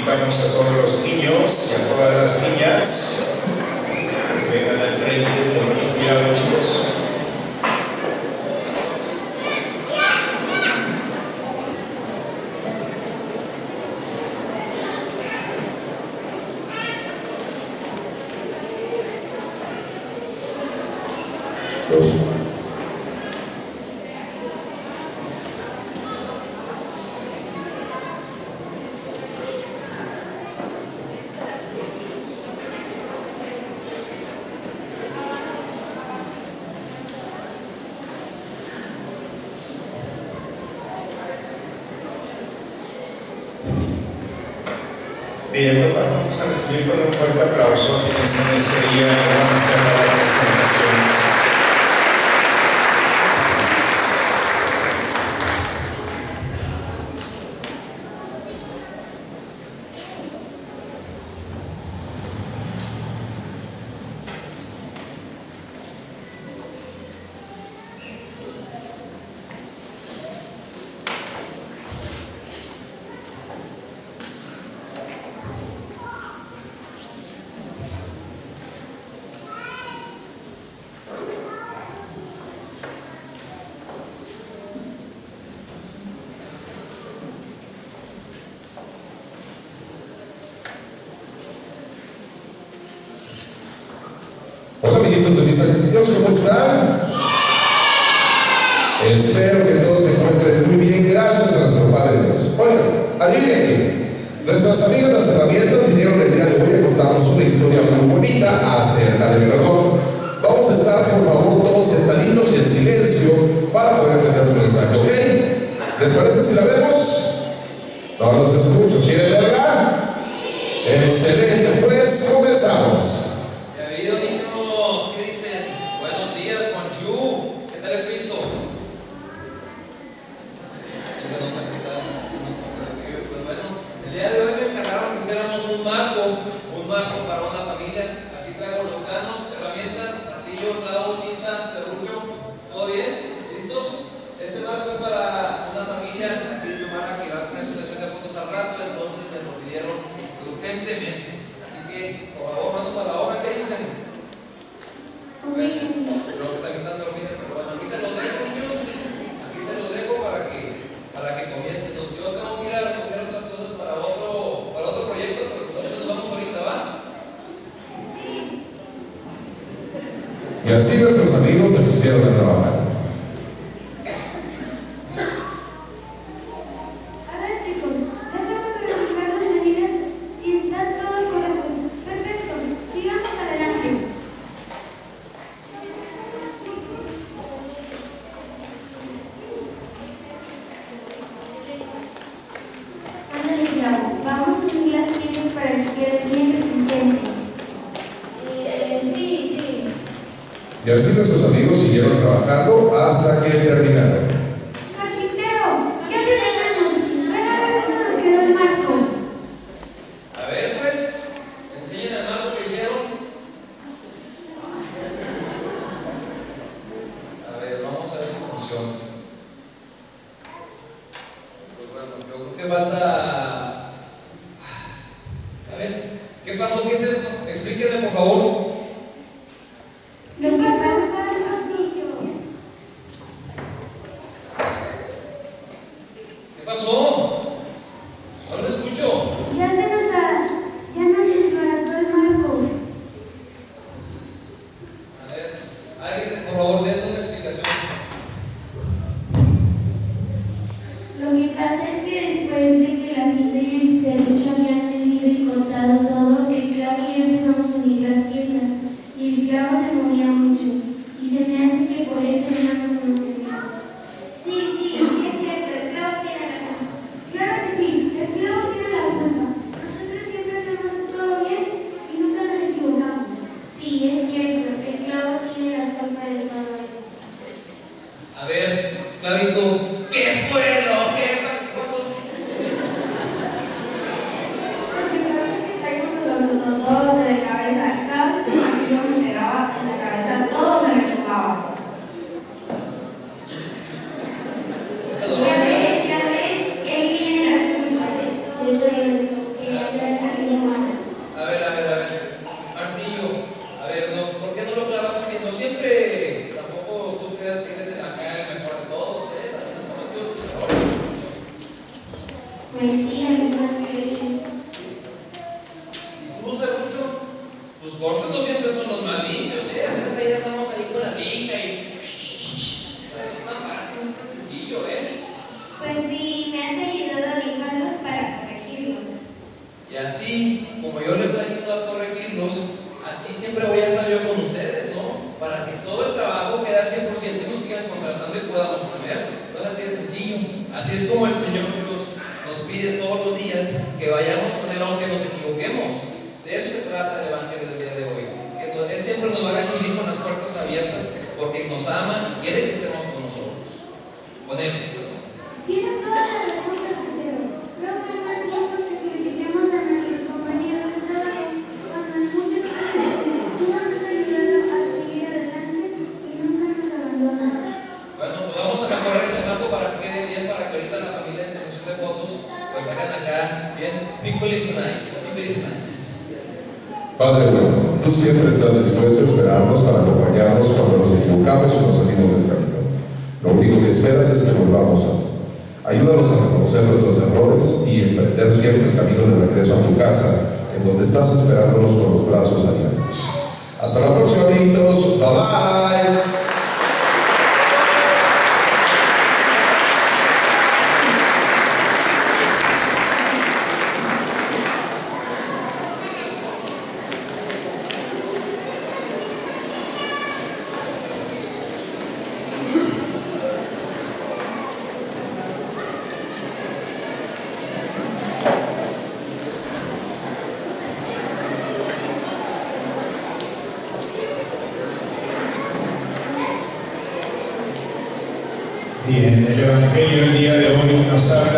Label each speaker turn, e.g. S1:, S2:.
S1: Invitamos a todos los niños y a todas las niñas que vengan al frente con mucho cuidado, chicos. Bien, vamos a recibir con un fuerte aplauso a quienes en este día van a hacer la presentación.
S2: Hola de ¿cómo están? Espero que todos se encuentren muy bien, gracias a nuestro Padre Dios. Bueno, adivinen. Nuestras amigas las herramientas vinieron el día de hoy a contarnos una historia muy bonita acerca del perdón. Vamos a estar, por favor, todos sentaditos y en silencio para poder entender su mensaje, ¿ok? ¿Les parece si la vemos? No los escucho, ¿quieren verla? Excelente, pues comenzamos.
S3: ¿Ya habido niños? ¿Qué dicen? Buenos días, bonjour. ¿Qué tal el frito? Sí se nota que está haciendo un poco de frío. Pues bueno, el día de hoy me encargaron que hiciéramos un marco, un marco para una familia. Aquí traigo los planos, herramientas, martillo, clavo, cinta, serrucho. ¿Todo bien? ¿Listos? Este marco es para una familia aquí de Samara que va a tener su sesión de fotos al rato, entonces me lo pidieron urgentemente. Así que, por favor, manos a la obra, ¿qué dicen? Bueno, creo que también están dormidos, pero bueno, aquí se los dejo, niños. Aquí se los dejo para que, para que comiencen. Yo tengo que ir a recoger otras cosas para otro, para otro proyecto, pero pues a veces nos vamos ahorita, ¿va?
S2: Y así nuestros amigos se pusieron a trabajar.
S4: Y
S2: así nuestros amigos siguieron trabajando hasta que terminaron.
S4: Carpintero, ¿qué tenemos? Ven a ver cómo nos quedó el marco.
S3: A ver, pues, enseñen el marco que hicieron. A ver, vamos a ver si funciona. Pues bueno, yo creo que falta. A ver, ¿qué pasó? ¿Qué es esto? Explíquenme, por favor.
S4: Pues sí, me has ayudado
S3: a
S4: lijarlos para corregirlos. Y
S3: así, como yo les ayudo a corregirlos, así siempre voy a estar yo con ustedes, ¿no? Para que todo el trabajo quede al 100% y nos sigan contratando y podamos comer. Entonces así es sencillo. Así es como el Señor nos, nos pide todos los días que vayamos con Él aunque nos equivoquemos. De eso se trata el Evangelio del día de hoy. Que él siempre nos va a recibir con las puertas abiertas porque nos ama y quiere que estemos con nosotros. Con Él. Quede bien, para que ahorita la familia en de fotos pues hagan acá bien. People nice.
S2: Padre bueno, tú siempre estás dispuesto a esperarnos para acompañarnos cuando nos equivocamos o nos salimos del camino. Lo único que esperas es que volvamos a ti. Ayúdanos a reconocer nuestros errores y emprender siempre el camino de regreso a tu casa, en donde estás esperándonos con los brazos abiertos. Hasta la próxima, amiguitos. Bye bye.
S1: Bien, el Evangelio el día de hoy nos habla